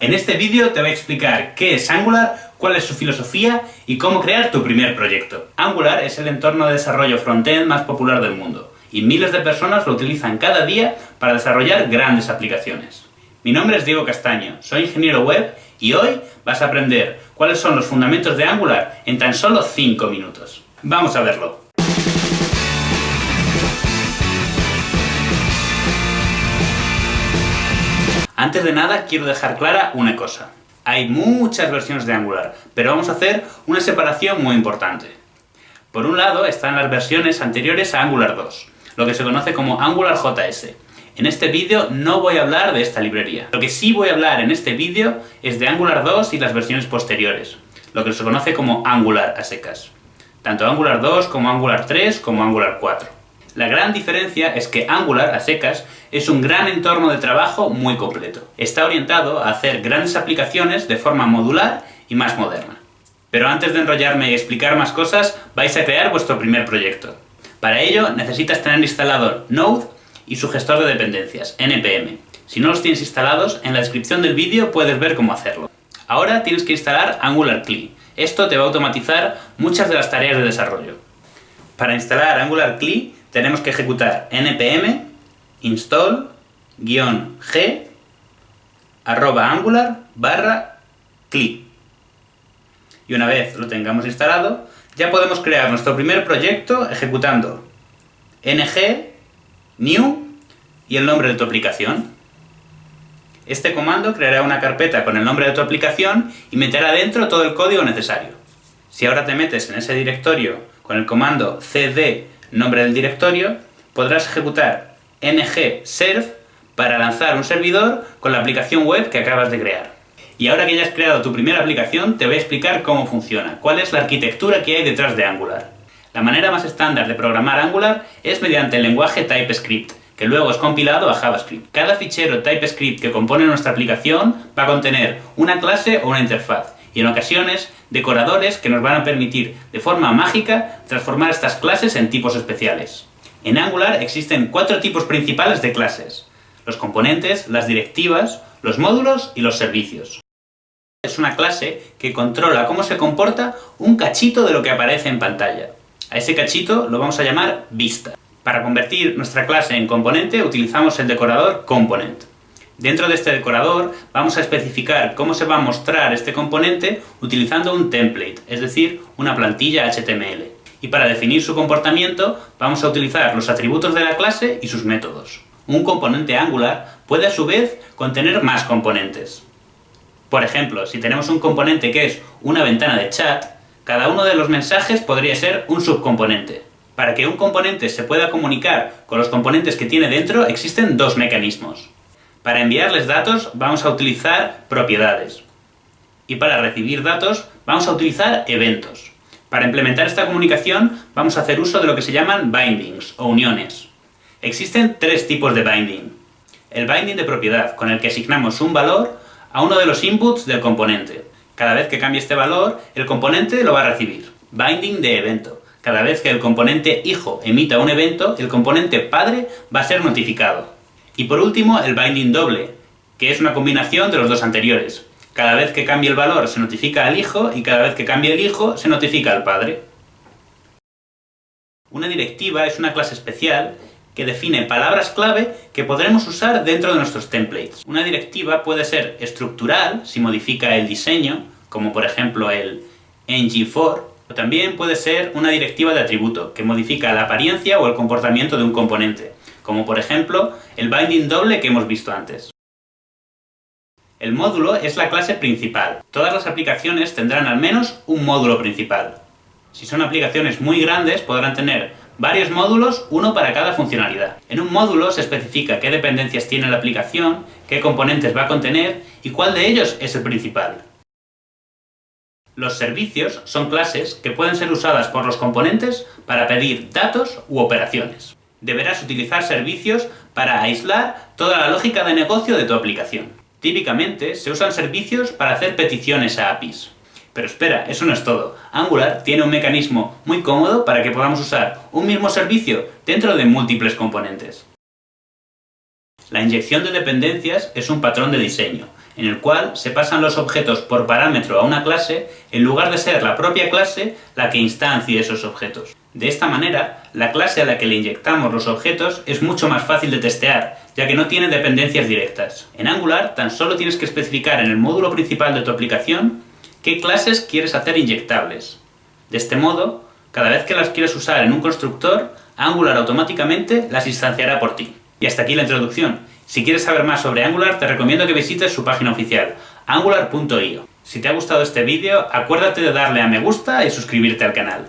En este vídeo te voy a explicar qué es Angular, cuál es su filosofía y cómo crear tu primer proyecto. Angular es el entorno de desarrollo frontend más popular del mundo, y miles de personas lo utilizan cada día para desarrollar grandes aplicaciones. Mi nombre es Diego Castaño, soy ingeniero web y hoy vas a aprender cuáles son los fundamentos de Angular en tan solo 5 minutos. ¡Vamos a verlo! Antes de nada, quiero dejar clara una cosa. Hay muchas versiones de Angular, pero vamos a hacer una separación muy importante. Por un lado están las versiones anteriores a Angular 2, lo que se conoce como Angular JS. En este vídeo no voy a hablar de esta librería. Lo que sí voy a hablar en este vídeo es de Angular 2 y las versiones posteriores, lo que se conoce como Angular a secas. Tanto Angular 2 como Angular 3 como Angular 4. La gran diferencia es que Angular, a secas, es un gran entorno de trabajo muy completo. Está orientado a hacer grandes aplicaciones de forma modular y más moderna. Pero antes de enrollarme y explicar más cosas, vais a crear vuestro primer proyecto. Para ello necesitas tener instalado Node y su gestor de dependencias, NPM. Si no los tienes instalados, en la descripción del vídeo puedes ver cómo hacerlo. Ahora tienes que instalar Angular CLI. Esto te va a automatizar muchas de las tareas de desarrollo. Para instalar Angular CLI tenemos que ejecutar npm install-g arroba angular barra cli. Y una vez lo tengamos instalado, ya podemos crear nuestro primer proyecto ejecutando ng new y el nombre de tu aplicación. Este comando creará una carpeta con el nombre de tu aplicación y meterá dentro todo el código necesario. Si ahora te metes en ese directorio con el comando cd nombre del directorio, podrás ejecutar ng-serve para lanzar un servidor con la aplicación web que acabas de crear. Y ahora que ya has creado tu primera aplicación, te voy a explicar cómo funciona, cuál es la arquitectura que hay detrás de Angular. La manera más estándar de programar Angular es mediante el lenguaje TypeScript, que luego es compilado a JavaScript. Cada fichero TypeScript que compone nuestra aplicación va a contener una clase o una interfaz, y en ocasiones decoradores que nos van a permitir de forma mágica transformar estas clases en tipos especiales. En Angular existen cuatro tipos principales de clases. Los componentes, las directivas, los módulos y los servicios. Es una clase que controla cómo se comporta un cachito de lo que aparece en pantalla. A ese cachito lo vamos a llamar vista. Para convertir nuestra clase en componente utilizamos el decorador component. Dentro de este decorador vamos a especificar cómo se va a mostrar este componente utilizando un template, es decir, una plantilla HTML. Y para definir su comportamiento vamos a utilizar los atributos de la clase y sus métodos. Un componente Angular puede a su vez contener más componentes. Por ejemplo, si tenemos un componente que es una ventana de chat, cada uno de los mensajes podría ser un subcomponente. Para que un componente se pueda comunicar con los componentes que tiene dentro existen dos mecanismos. Para enviarles datos vamos a utilizar propiedades. Y para recibir datos vamos a utilizar eventos. Para implementar esta comunicación vamos a hacer uso de lo que se llaman bindings o uniones. Existen tres tipos de binding. El binding de propiedad, con el que asignamos un valor a uno de los inputs del componente. Cada vez que cambie este valor, el componente lo va a recibir. Binding de evento. Cada vez que el componente hijo emita un evento, el componente padre va a ser notificado. Y por último, el binding doble, que es una combinación de los dos anteriores. Cada vez que cambie el valor se notifica al hijo y cada vez que cambie el hijo se notifica al padre. Una directiva es una clase especial que define palabras clave que podremos usar dentro de nuestros templates. Una directiva puede ser estructural, si modifica el diseño, como por ejemplo el ng4, o también puede ser una directiva de atributo, que modifica la apariencia o el comportamiento de un componente como por ejemplo el binding doble que hemos visto antes. El módulo es la clase principal. Todas las aplicaciones tendrán al menos un módulo principal. Si son aplicaciones muy grandes, podrán tener varios módulos, uno para cada funcionalidad. En un módulo se especifica qué dependencias tiene la aplicación, qué componentes va a contener y cuál de ellos es el principal. Los servicios son clases que pueden ser usadas por los componentes para pedir datos u operaciones deberás utilizar servicios para aislar toda la lógica de negocio de tu aplicación. Típicamente se usan servicios para hacer peticiones a APIs. Pero espera, eso no es todo. Angular tiene un mecanismo muy cómodo para que podamos usar un mismo servicio dentro de múltiples componentes. La inyección de dependencias es un patrón de diseño, en el cual se pasan los objetos por parámetro a una clase, en lugar de ser la propia clase la que instancie esos objetos. De esta manera, la clase a la que le inyectamos los objetos es mucho más fácil de testear, ya que no tiene dependencias directas. En Angular tan solo tienes que especificar en el módulo principal de tu aplicación qué clases quieres hacer inyectables. De este modo, cada vez que las quieres usar en un constructor, Angular automáticamente las instanciará por ti. Y hasta aquí la introducción. Si quieres saber más sobre Angular, te recomiendo que visites su página oficial, angular.io. Si te ha gustado este vídeo, acuérdate de darle a me gusta y suscribirte al canal.